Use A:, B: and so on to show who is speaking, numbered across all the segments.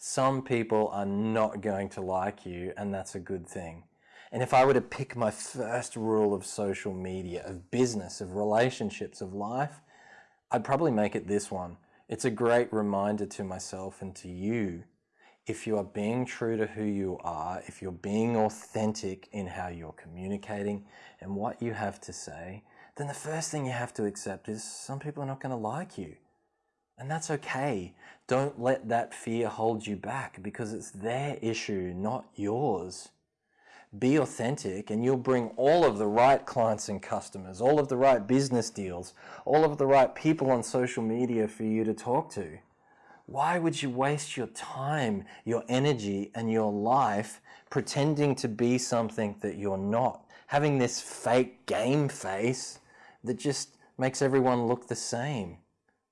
A: Some people are not going to like you and that's a good thing. And if I were to pick my first rule of social media, of business, of relationships, of life, I'd probably make it this one. It's a great reminder to myself and to you. If you are being true to who you are, if you're being authentic in how you're communicating and what you have to say, then the first thing you have to accept is some people are not going to like you. And that's okay. Don't let that fear hold you back because it's their issue, not yours. Be authentic and you'll bring all of the right clients and customers, all of the right business deals, all of the right people on social media for you to talk to. Why would you waste your time, your energy and your life pretending to be something that you're not? Having this fake game face that just makes everyone look the same.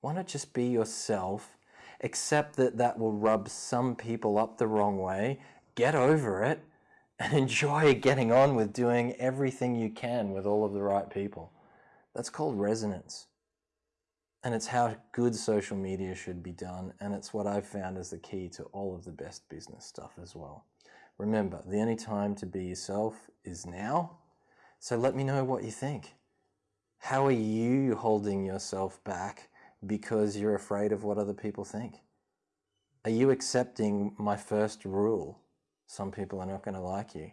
A: Why not just be yourself, accept that that will rub some people up the wrong way, get over it, and enjoy getting on with doing everything you can with all of the right people. That's called resonance. And it's how good social media should be done. And it's what I've found is the key to all of the best business stuff as well. Remember, the only time to be yourself is now. So let me know what you think. How are you holding yourself back because you're afraid of what other people think? Are you accepting my first rule? Some people are not going to like you.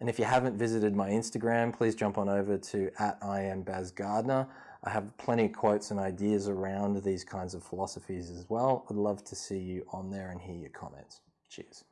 A: And if you haven't visited my Instagram, please jump on over to at I am Baz Gardner. I have plenty of quotes and ideas around these kinds of philosophies as well. I'd love to see you on there and hear your comments. Cheers.